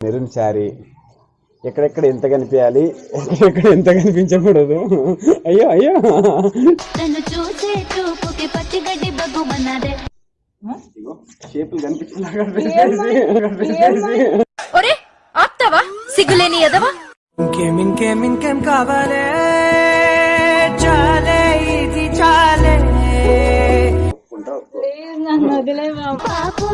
Maroon sari. ఎక్కడెక్కడ ఎంత కనిపించాలి? ఎక్కడెక్కడ ఎంత కనిపించకూడదు? అయ్యో అయ్యో. షేపులు కనిపించేలాగా ఆప్తావా? సిగ్గులేని ఎదవా ఇంకేం ఇంకేం ఇంకేం కావాలే? చాలే ఇది చాలే. ఒప్పుకుంటా ఒప్పుకో.